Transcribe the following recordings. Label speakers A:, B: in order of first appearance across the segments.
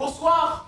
A: Bonsoir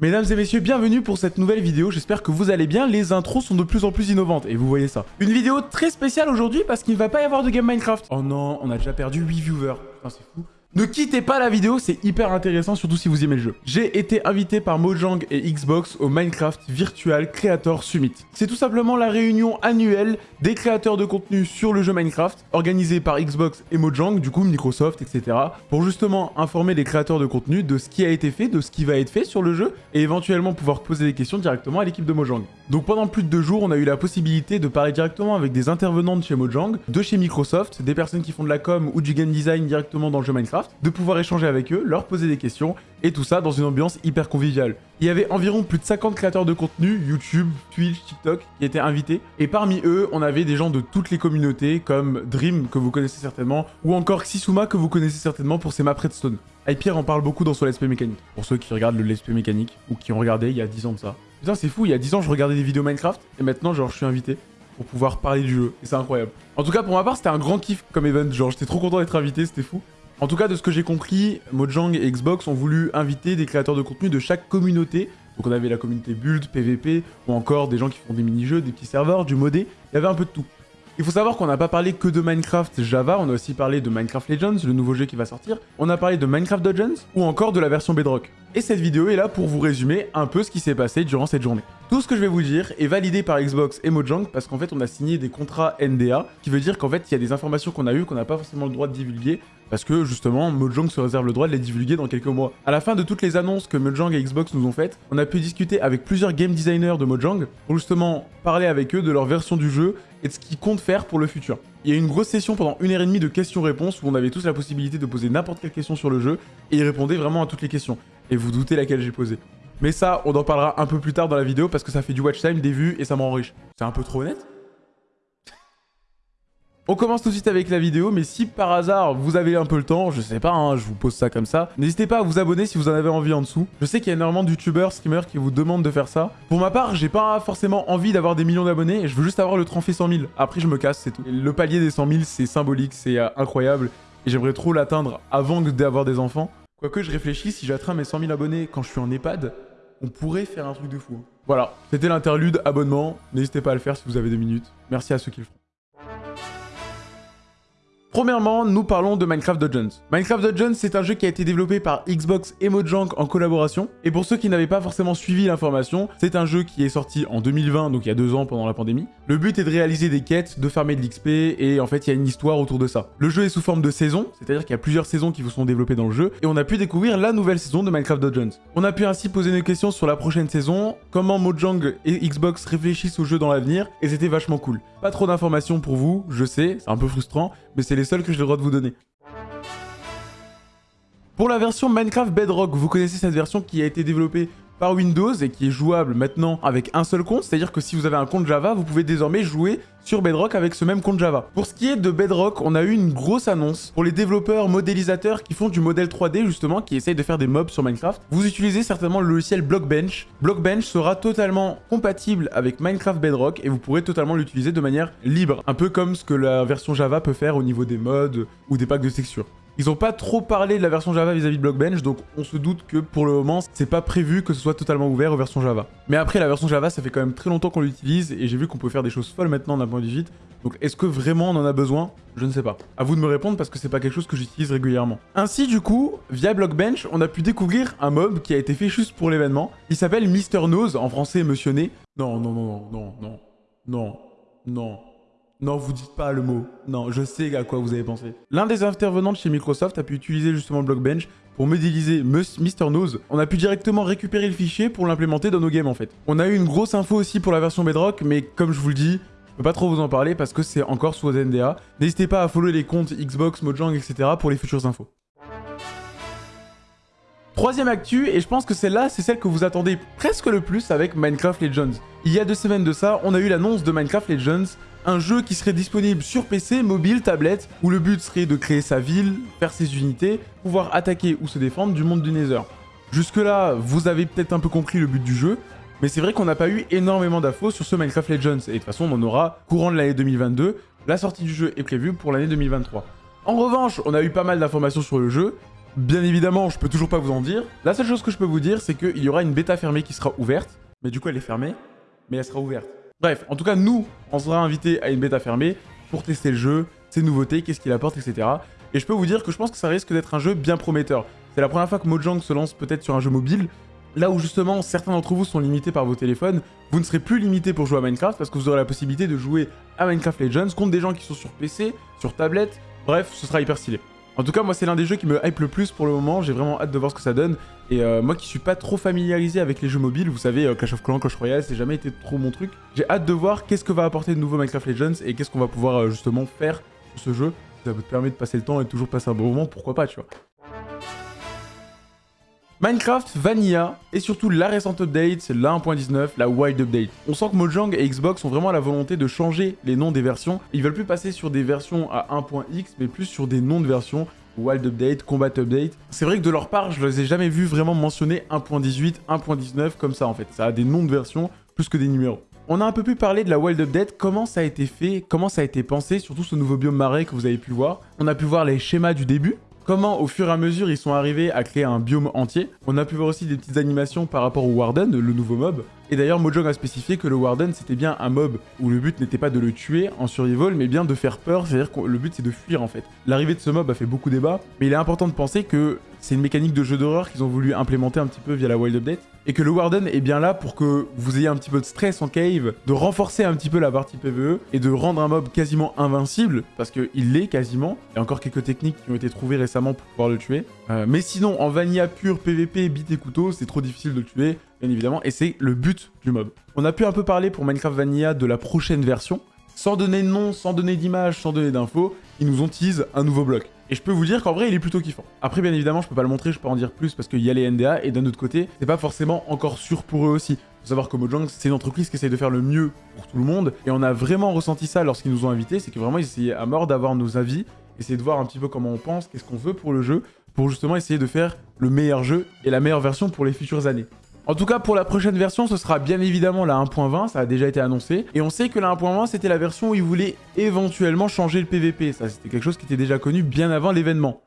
A: Mesdames et messieurs, bienvenue pour cette nouvelle vidéo, j'espère que vous allez bien, les intros sont de plus en plus innovantes, et vous voyez ça. Une vidéo très spéciale aujourd'hui parce qu'il ne va pas y avoir de game Minecraft. Oh non, on a déjà perdu 8 viewers, c'est fou. Ne quittez pas la vidéo, c'est hyper intéressant, surtout si vous aimez le jeu. J'ai été invité par Mojang et Xbox au Minecraft Virtual Creator Summit. C'est tout simplement la réunion annuelle des créateurs de contenu sur le jeu Minecraft, organisée par Xbox et Mojang, du coup Microsoft, etc. Pour justement informer les créateurs de contenu de ce qui a été fait, de ce qui va être fait sur le jeu, et éventuellement pouvoir poser des questions directement à l'équipe de Mojang. Donc pendant plus de deux jours, on a eu la possibilité de parler directement avec des intervenants de chez Mojang, de chez Microsoft, des personnes qui font de la com ou du game design directement dans le jeu Minecraft, de pouvoir échanger avec eux, leur poser des questions, et tout ça dans une ambiance hyper conviviale. Il y avait environ plus de 50 créateurs de contenu, YouTube, Twitch, TikTok, qui étaient invités, et parmi eux, on avait des gens de toutes les communautés, comme Dream, que vous connaissez certainement, ou encore Xisuma, que vous connaissez certainement pour ses maps Redstone. Hypierre en parle beaucoup dans son Let's Play mécanique, pour ceux qui regardent le Let's Play mécanique, ou qui ont regardé il y a 10 ans de ça. Putain, c'est fou, il y a 10 ans, je regardais des vidéos Minecraft, et maintenant, genre, je suis invité pour pouvoir parler du jeu, et c'est incroyable. En tout cas, pour ma part, c'était un grand kiff comme event, genre, j'étais trop content d'être invité, c'était fou. En tout cas, de ce que j'ai compris, Mojang et Xbox ont voulu inviter des créateurs de contenu de chaque communauté. Donc on avait la communauté Build, PVP, ou encore des gens qui font des mini-jeux, des petits serveurs, du modé. Il y avait un peu de tout. Il faut savoir qu'on n'a pas parlé que de Minecraft Java, on a aussi parlé de Minecraft Legends, le nouveau jeu qui va sortir. On a parlé de Minecraft Dungeons, ou encore de la version Bedrock. Et cette vidéo est là pour vous résumer un peu ce qui s'est passé durant cette journée. Tout ce que je vais vous dire est validé par Xbox et Mojang parce qu'en fait on a signé des contrats NDA, qui veut dire qu'en fait il y a des informations qu'on a eues qu'on n'a pas forcément le droit de divulguer, parce que justement Mojang se réserve le droit de les divulguer dans quelques mois. À la fin de toutes les annonces que Mojang et Xbox nous ont faites, on a pu discuter avec plusieurs game designers de Mojang pour justement parler avec eux de leur version du jeu et de ce qu'ils comptent faire pour le futur. Il y a eu une grosse session pendant une heure et demie de questions-réponses où on avait tous la possibilité de poser n'importe quelle question sur le jeu et ils répondaient vraiment à toutes les questions. Et vous doutez laquelle j'ai posée. Mais ça, on en parlera un peu plus tard dans la vidéo parce que ça fait du watch time, des vues et ça m'en riche. C'est un peu trop honnête? On commence tout de suite avec la vidéo, mais si par hasard vous avez un peu le temps, je sais pas, hein, je vous pose ça comme ça, n'hésitez pas à vous abonner si vous en avez envie en dessous. Je sais qu'il y a énormément de youtubeurs, streamers qui vous demandent de faire ça. Pour ma part, j'ai pas forcément envie d'avoir des millions d'abonnés, je veux juste avoir le trophée 100 000. Après, je me casse, c'est tout. le palier des 100 000, c'est symbolique, c'est euh, incroyable, et j'aimerais trop l'atteindre avant d'avoir des enfants. Quoique je réfléchis, si j'atteins mes 100 000 abonnés quand je suis en EHPAD, on pourrait faire un truc de fou. Voilà, c'était l'interlude abonnement. N'hésitez pas à le faire si vous avez des minutes. Merci à ceux qui le font. Premièrement, nous parlons de Minecraft Dungeons. Minecraft Dungeons, c'est un jeu qui a été développé par Xbox et Mojang en collaboration. Et pour ceux qui n'avaient pas forcément suivi l'information, c'est un jeu qui est sorti en 2020, donc il y a deux ans pendant la pandémie. Le but est de réaliser des quêtes, de farmer de l'XP, et en fait, il y a une histoire autour de ça. Le jeu est sous forme de saison, c'est-à-dire qu'il y a plusieurs saisons qui vous sont développées dans le jeu, et on a pu découvrir la nouvelle saison de Minecraft Dungeons. On a pu ainsi poser nos questions sur la prochaine saison, comment Mojang et Xbox réfléchissent au jeu dans l'avenir, et c'était vachement cool. Pas trop d'informations pour vous, je sais, c'est un peu frustrant, mais c'est les seuls que j'ai le droit de vous donner. Pour la version Minecraft Bedrock, vous connaissez cette version qui a été développée par Windows et qui est jouable maintenant avec un seul compte, c'est-à-dire que si vous avez un compte Java, vous pouvez désormais jouer sur Bedrock avec ce même compte Java. Pour ce qui est de Bedrock, on a eu une grosse annonce pour les développeurs modélisateurs qui font du modèle 3D justement, qui essayent de faire des mobs sur Minecraft. Vous utilisez certainement le logiciel Blockbench. Blockbench sera totalement compatible avec Minecraft Bedrock et vous pourrez totalement l'utiliser de manière libre, un peu comme ce que la version Java peut faire au niveau des mods ou des packs de textures. Ils n'ont pas trop parlé de la version Java vis-à-vis de Blockbench, donc on se doute que pour le moment, c'est pas prévu que ce soit totalement ouvert aux versions Java. Mais après, la version Java, ça fait quand même très longtemps qu'on l'utilise, et j'ai vu qu'on peut faire des choses folles maintenant d'un point de vue. Donc est-ce que vraiment on en a besoin? Je ne sais pas. À vous de me répondre parce que c'est pas quelque chose que j'utilise régulièrement. Ainsi, du coup, via Blockbench, on a pu découvrir un mob qui a été fait juste pour l'événement. Il s'appelle Mr Nose, en français Monsieur Nez. Non, non, non, non, non, non, non, non. Vous dites pas le mot. Non, je sais à quoi vous avez pensé. L'un des intervenants de chez Microsoft a pu utiliser justement Blockbench pour modéliser Mr. Nose. On a pu directement récupérer le fichier pour l'implémenter dans nos games en fait. On a eu une grosse info aussi pour la version Bedrock, mais comme je vous le dis, je peux pas trop vous en parler parce que c'est encore sous NDA. N'hésitez pas à follow les comptes Xbox, Mojang, etc. pour les futures infos. Troisième actu, et je pense que celle-là, c'est celle que vous attendez presque le plus avec Minecraft Legends. Il y a deux semaines de ça, on a eu l'annonce de Minecraft Legends, un jeu qui serait disponible sur PC, mobile, tablette, où le but serait de créer sa ville, faire ses unités, pouvoir attaquer ou se défendre du monde du Nether. Jusque là, vous avez peut-être un peu compris le but du jeu, mais c'est vrai qu'on n'a pas eu énormément d'infos sur ce Minecraft Legends, et de toute façon on en aura courant de l'année 2022, la sortie du jeu est prévue pour l'année 2023. En revanche, on a eu pas mal d'informations sur le jeu, Bien évidemment, je peux toujours pas vous en dire. La seule chose que je peux vous dire, c'est qu'il y aura une bêta fermée qui sera ouverte. Mais du coup, elle est fermée, mais elle sera ouverte. Bref, en tout cas, nous, on sera invités à une bêta fermée pour tester le jeu, ses nouveautés, qu'est-ce qu'il apporte, etc. Et je peux vous dire que je pense que ça risque d'être un jeu bien prometteur. C'est la première fois que Mojang se lance peut-être sur un jeu mobile, là où justement certains d'entre vous sont limités par vos téléphones, vous ne serez plus limité pour jouer à Minecraft parce que vous aurez la possibilité de jouer à Minecraft Legends contre des gens qui sont sur PC, sur tablette, bref, ce sera hyper stylé. En tout cas, moi, c'est l'un des jeux qui me hype le plus pour le moment. J'ai vraiment hâte de voir ce que ça donne. Et euh, moi qui suis pas trop familiarisé avec les jeux mobiles, vous savez, euh, Clash of Clans, Clash Royale, c'est jamais été trop mon truc. J'ai hâte de voir qu'est-ce que va apporter de nouveau Minecraft Legends et qu'est-ce qu'on va pouvoir euh, justement faire sur ce jeu. Ça vous permet de passer le temps et de toujours passer un bon moment, pourquoi pas, tu vois. Minecraft Vanilla et surtout la récente update, la 1.19, la Wild Update. On sent que Mojang et Xbox ont vraiment la volonté de changer les noms des versions. Ils veulent plus passer sur des versions à 1.x, mais plus sur des noms de versions. Wild Update, Combat Update. C'est vrai que de leur part, je les ai jamais vus vraiment mentionner 1.18, 1.19 comme ça en fait. Ça a des noms de versions plus que des numéros. On a un peu pu parler de la Wild Update, comment ça a été fait, comment ça a été pensé, surtout ce nouveau biome marais que vous avez pu voir. On a pu voir les schémas du début, comment au fur et à mesure ils sont arrivés à créer un biome entier? On a pu voir aussi des petites animations par rapport au Warden, le nouveau mob. Et d'ailleurs Mojang a spécifié que le Warden c'était bien un mob où le but n'était pas de le tuer en survival mais bien de faire peur, c'est-à-dire que le but c'est de fuir en fait. L'arrivée de ce mob a fait beaucoup débat, mais il est important de penser que c'est une mécanique de jeu d'horreur qu'ils ont voulu implémenter un petit peu via la Wild Update. Et que le Warden est bien là pour que vous ayez un petit peu de stress en cave, de renforcer un petit peu la partie PvE et de rendre un mob quasiment invincible, parce qu'il l'est quasiment. Il y a encore quelques techniques qui ont été trouvées récemment pour pouvoir le tuer. Euh, mais sinon, en vanilla pur PvP, bit et couteau, c'est trop difficile de le tuer, bien évidemment, et c'est le but du mob. On a pu un peu parler pour Minecraft Vanilla de la prochaine version. Sans donner de nom, sans donner d'image, sans donner d'infos, ils nous ont tease un nouveau bloc. Et je peux vous dire qu'en vrai, il est plutôt kiffant. Après, bien évidemment, je peux pas le montrer, je peux en dire plus parce qu'il y a les NDA, et d'un autre côté, c'est pas forcément encore sûr pour eux aussi. Faut savoir que Mojang, c'est une entreprise qui essaye de faire le mieux pour tout le monde, et on a vraiment ressenti ça lorsqu'ils nous ont invités, c'est que vraiment, ils essayaient à mort d'avoir nos avis, essayer de voir un petit peu comment on pense, qu'est-ce qu'on veut pour le jeu, pour justement essayer de faire le meilleur jeu et la meilleure version pour les futures années. En tout cas, pour la prochaine version, ce sera bien évidemment la 1.20, ça a déjà été annoncé. Et on sait que la 1.20, c'était la version où ils voulaient éventuellement changer le PVP. Ça, c'était quelque chose qui était déjà connu bien avant l'événement.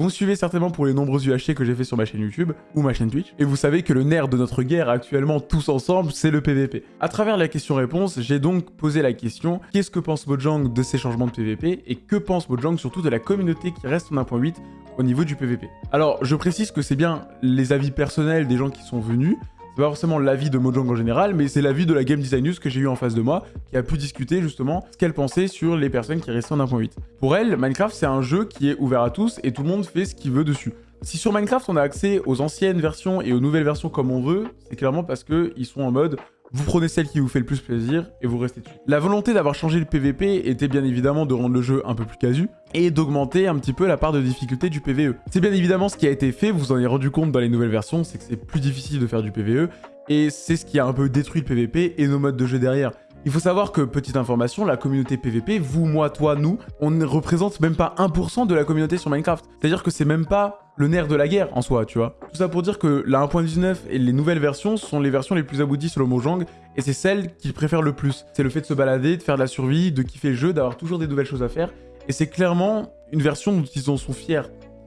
A: Vous me suivez certainement pour les nombreux UHC que j'ai fait sur ma chaîne YouTube ou ma chaîne Twitch, et vous savez que le nerf de notre guerre actuellement tous ensemble, c'est le PVP. À travers la question-réponse, j'ai donc posé la question qu'est-ce que pense Mojang de ces changements de PVP et que pense Mojang surtout de la communauté qui reste en 1.8 au niveau du PVP. Alors, je précise que c'est bien les avis personnels des gens qui sont venus, c'est pas forcément l'avis de Mojang en général, mais c'est l'avis de la Game Design News que j'ai eu en face de moi, qui a pu discuter justement ce qu'elle pensait sur les personnes qui restaient en 1.8. Pour elle, Minecraft c'est un jeu qui est ouvert à tous et tout le monde fait ce qu'il veut dessus. Si sur Minecraft on a accès aux anciennes versions et aux nouvelles versions comme on veut, c'est clairement parce qu'ils sont en mode vous prenez celle qui vous fait le plus plaisir et vous restez dessus. La volonté d'avoir changé le PVP était bien évidemment de rendre le jeu un peu plus casu et d'augmenter un petit peu la part de difficulté du PVE. C'est bien évidemment ce qui a été fait, vous vous en avez rendu compte dans les nouvelles versions, c'est que c'est plus difficile de faire du PVE et c'est ce qui a un peu détruit le PVP et nos modes de jeu derrière. Il faut savoir que, petite information, la communauté PVP, vous, moi, toi, nous, on ne représente même pas 1% de la communauté sur Minecraft. C'est-à-dire que c'est même pas le nerf de la guerre en soi, tu vois. Tout ça pour dire que la 1.19 et les nouvelles versions sont les versions les plus abouties selon Mojang, et c'est celles qu'ils préfèrent le plus. C'est le fait de se balader, de faire de la survie, de kiffer le jeu, d'avoir toujours des nouvelles choses à faire, et c'est clairement une version dont ils en sont fiers.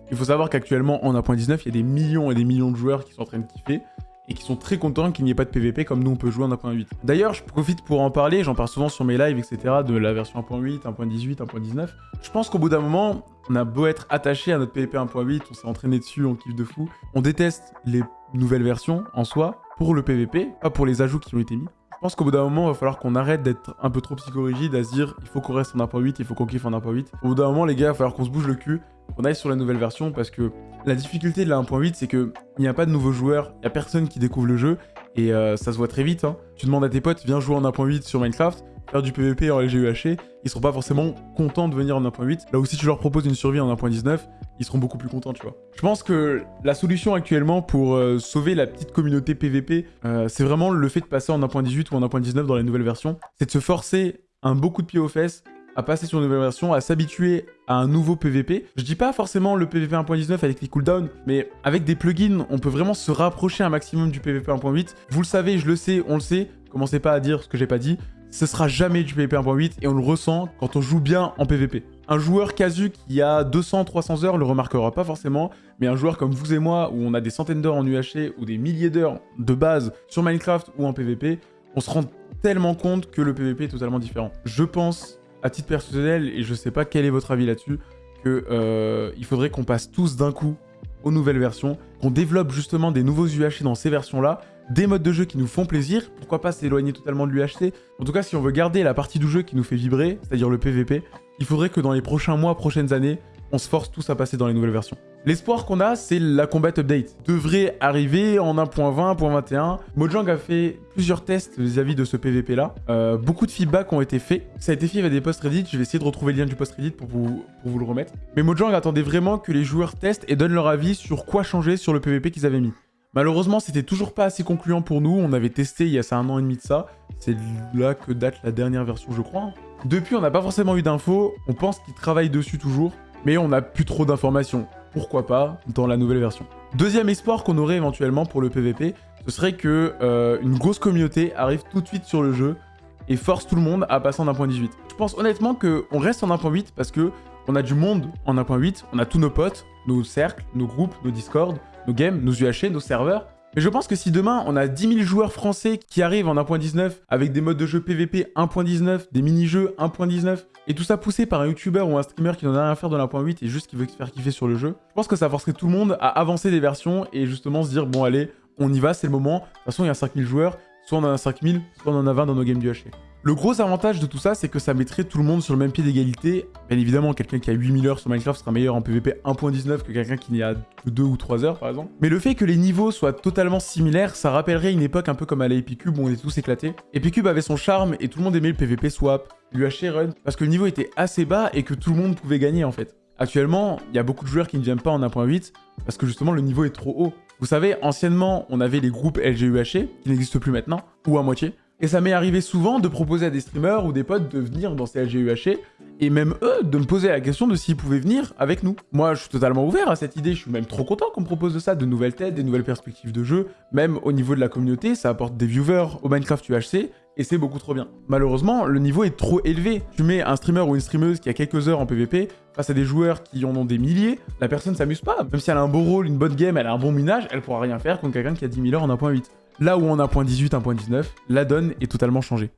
A: Il faut savoir qu'actuellement, en 1.19, il y a des millions et des millions de joueurs qui sont en train de kiffer, et qui sont très contents qu'il n'y ait pas de PVP comme nous on peut jouer en 1.8. D'ailleurs, je profite pour en parler, j'en parle souvent sur mes lives, etc. de la version 1.8, 1.18, 1.19. Je pense qu'au bout d'un moment, on a beau être attaché à notre PVP 1.8, on s'est entraîné dessus, on kiffe de fou. On déteste les nouvelles versions en soi pour le PVP, pas pour les ajouts qui ont été mis. Je pense qu'au bout d'un moment, il va falloir qu'on arrête d'être un peu trop psychorigide à se dire il faut qu'on reste en 1.8, il faut qu'on kiffe en 1.8. Au bout d'un moment, les gars, il va falloir qu'on se bouge le cul, qu'on aille sur la nouvelle version parce que la difficulté de la 1.8, c'est que il n'y a pas de nouveaux joueurs, il n'y a personne qui découvre le jeu et euh, ça se voit très vite. Hein. Tu demandes à tes potes, viens jouer en 1.8 sur Minecraft, faire du PVP en LGUHC, ils seront pas forcément contents de venir en 1.8. Là où si tu leur proposes une survie en 1.19, ils seront beaucoup plus contents, tu vois. Je pense que la solution actuellement pour euh, sauver la petite communauté PVP, euh, c'est vraiment le fait de passer en 1.18 ou en 1.19 dans les nouvelles versions. C'est de se forcer un beaucoup de pied aux fesses à passer sur une nouvelle version, à s'habituer à un nouveau PVP. Je dis pas forcément le PVP 1.19 avec les cooldowns, mais avec des plugins, on peut vraiment se rapprocher un maximum du PVP 1.8. Vous le savez, je le sais, on le sait, commencez pas à dire ce que j'ai pas dit. Ce sera jamais du PVP 1.8 et on le ressent quand on joue bien en PVP. Un joueur casu qui a 200-300 heures le remarquera pas forcément, mais un joueur comme vous et moi, où on a des centaines d'heures en UHC ou des milliers d'heures de base sur Minecraft ou en PvP, on se rend tellement compte que le PvP est totalement différent. Je pense, à titre personnel, et je sais pas quel est votre avis là-dessus, qu'il euh, faudrait qu'on passe tous d'un coup aux nouvelles versions, qu'on développe justement des nouveaux UHC dans ces versions-là, des modes de jeu qui nous font plaisir, pourquoi pas s'éloigner totalement de l'UHC. En tout cas, si on veut garder la partie du jeu qui nous fait vibrer, c'est-à-dire le PVP, il faudrait que dans les prochains mois, prochaines années, on se force tous à passer dans les nouvelles versions. L'espoir qu'on a, c'est la Combat Update. Devrait arriver en 1.20, 1.21. Mojang a fait plusieurs tests vis-à-vis de ce PVP-là. Euh, beaucoup de feedback ont été faits. Ça a été fait via des posts Reddit. Je vais essayer de retrouver le lien du post Reddit pour vous, le remettre. Mais Mojang attendait vraiment que les joueurs testent et donnent leur avis sur quoi changer sur le PVP qu'ils avaient mis. Malheureusement, c'était toujours pas assez concluant pour nous. On avait testé il y a un an et demi de ça. C'est là que date la dernière version, je crois. Depuis, on n'a pas forcément eu d'infos. On pense qu'ils travaillent dessus toujours. Mais on n'a plus trop d'informations pourquoi pas, dans la nouvelle version. Deuxième espoir qu'on aurait éventuellement pour le PVP, ce serait que euh, une grosse communauté arrive tout de suite sur le jeu et force tout le monde à passer en 1.18. Je pense honnêtement qu'on reste en 1.8 parce que on a du monde en 1.8, on a tous nos potes, nos cercles, nos groupes, nos Discord, nos games, nos UHC, nos serveurs. Mais je pense que si demain, on a 10 000 joueurs français qui arrivent en 1.19 avec des modes de jeu PVP 1.19, des mini-jeux 1.19, et tout ça poussé par un YouTuber ou un streamer qui n'en a rien à faire de l'1.8 et juste qui veut se faire kiffer sur le jeu, je pense que ça forcerait tout le monde à avancer des versions et justement se dire, bon allez, on y va, c'est le moment. De toute façon, il y a 5000 joueurs, soit on en a 5000, soit on en a 20 dans nos games du HC. Le gros avantage de tout ça, c'est que ça mettrait tout le monde sur le même pied d'égalité. Bien évidemment, quelqu'un qui a 8000 heures sur Minecraft sera meilleur en PvP 1.19 que quelqu'un qui n'y a que 2 ou 3 heures, par exemple. Mais le fait que les niveaux soient totalement similaires, ça rappellerait une époque un peu comme à la où on était tous éclatés. Epicube avait son charme et tout le monde aimait le PvP swap, l'UHC run, parce que le niveau était assez bas et que tout le monde pouvait gagner en fait. Actuellement, il y a beaucoup de joueurs qui ne viennent pas en 1.8 parce que justement le niveau est trop haut. Vous savez, anciennement, on avait les groupes LGUHC, qui n'existent plus maintenant, ou à moitié. Et ça m'est arrivé souvent de proposer à des streamers ou des potes de venir dans ces LGUHC et même eux de me poser la question de s'ils pouvaient venir avec nous. Moi, je suis totalement ouvert à cette idée, je suis même trop content qu'on me propose de ça, de nouvelles têtes, des nouvelles perspectives de jeu, même au niveau de la communauté, ça apporte des viewers au Minecraft UHC et c'est beaucoup trop bien. Malheureusement, le niveau est trop élevé. Tu mets un streamer ou une streameuse qui a quelques heures en PvP face à des joueurs qui en ont des milliers, la personne s'amuse pas. Même si elle a un beau rôle, une bonne game, elle a un bon minage, elle pourra rien faire contre quelqu'un qui a 10 000 heures en 1.8. Là où on a 1.18, 1.19, la donne est totalement changée.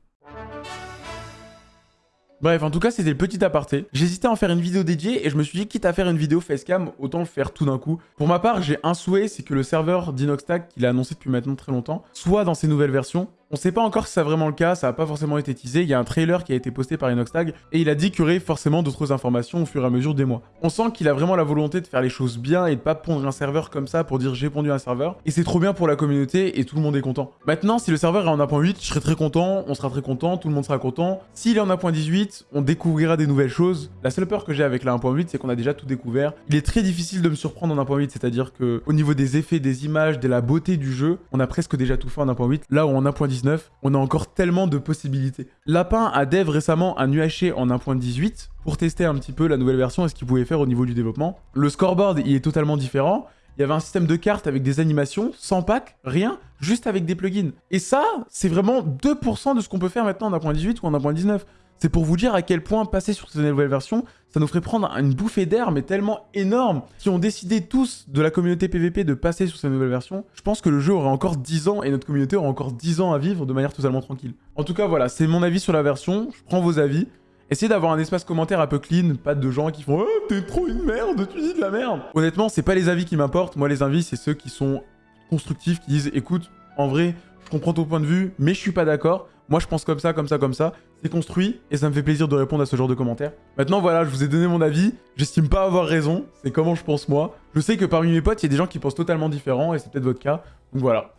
A: Bref, en tout cas, c'était le petit aparté. J'hésitais à en faire une vidéo dédiée et je me suis dit, quitte à faire une vidéo facecam, autant le faire tout d'un coup. Pour ma part, j'ai un souhait, c'est que le serveur d'Inoxtag, qu'il a annoncé depuis maintenant très longtemps, soit dans ses nouvelles versions. On sait pas encore si c'est vraiment le cas, ça n'a pas forcément été teasé. Il y a un trailer qui a été posté par Inoxtag et il a dit qu'il y aurait forcément d'autres informations au fur et à mesure des mois. On sent qu'il a vraiment la volonté de faire les choses bien et de pas pondre un serveur comme ça pour dire j'ai pondu un serveur. Et c'est trop bien pour la communauté et tout le monde est content. Maintenant, si le serveur est en 1.8, je serai très content, on sera très content, tout le monde sera content. S'il est en 1.18, on découvrira des nouvelles choses. La seule peur que j'ai avec la 1.8, c'est qu'on a déjà tout découvert. Il est très difficile de me surprendre en 1.8, c'est-à-dire que au niveau des effets, des images, de la beauté du jeu, on a presque déjà tout fait en 1.8. Là où en 1.19, on a encore tellement de possibilités. Lapin a dev récemment un UHC en 1.18 pour tester un petit peu la nouvelle version et ce qu'il pouvait faire au niveau du développement. Le scoreboard, il est totalement différent. Il y avait un système de cartes avec des animations, sans pack, rien, juste avec des plugins. Et ça, c'est vraiment 2% de ce qu'on peut faire maintenant en 1.18 ou en 1.19. C'est pour vous dire à quel point passer sur cette nouvelle version, ça nous ferait prendre une bouffée d'air, mais tellement énorme. Si on décidait tous de la communauté PVP de passer sur cette nouvelle version, je pense que le jeu aurait encore 10 ans et notre communauté aurait encore 10 ans à vivre de manière totalement tranquille. En tout cas, voilà, c'est mon avis sur la version. Je prends vos avis. Essayez d'avoir un espace commentaire un peu clean, pas de gens qui font oh, t'es trop une merde, tu dis de la merde !» Honnêtement, c'est pas les avis qui m'importent. Moi, les avis, c'est ceux qui sont constructifs, qui disent « Écoute, en vrai, je comprends ton point de vue, mais je suis pas d'accord. Moi, je pense comme ça, comme ça, comme ça. C'est construit et ça me fait plaisir de répondre à ce genre de commentaires. Maintenant, voilà, je vous ai donné mon avis. J'estime pas avoir raison. C'est comment je pense moi. Je sais que parmi mes potes, il y a des gens qui pensent totalement différent et c'est peut-être votre cas. Donc voilà.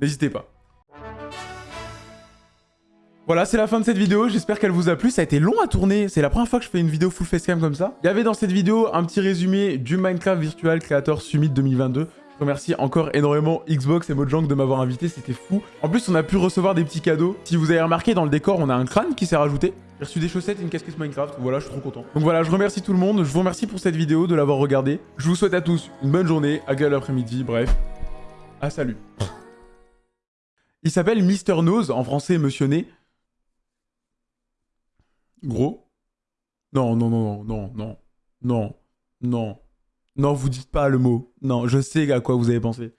A: N'hésitez pas. Voilà, c'est la fin de cette vidéo. J'espère qu'elle vous a plu. Ça a été long à tourner. C'est la première fois que je fais une vidéo full facecam comme ça. Il y avait dans cette vidéo un petit résumé du Minecraft Virtual Creator Summit 2022. Je remercie encore énormément Xbox et Mojang de m'avoir invité, c'était fou. En plus, on a pu recevoir des petits cadeaux. Si vous avez remarqué, dans le décor, on a un crâne qui s'est rajouté. J'ai reçu des chaussettes et une casquette Minecraft. Voilà, je suis trop content. Donc voilà, je remercie tout le monde. Je vous remercie pour cette vidéo, de l'avoir regardée. Je vous souhaite à tous une bonne journée, agréable après-midi, bref. Ah, salut. Il s'appelle Mister Nose, en français Monsieur Nez. Gros? Non, non, non, non, non, non, non, non, vous dites pas le mot. Non, je sais à quoi vous avez pensé.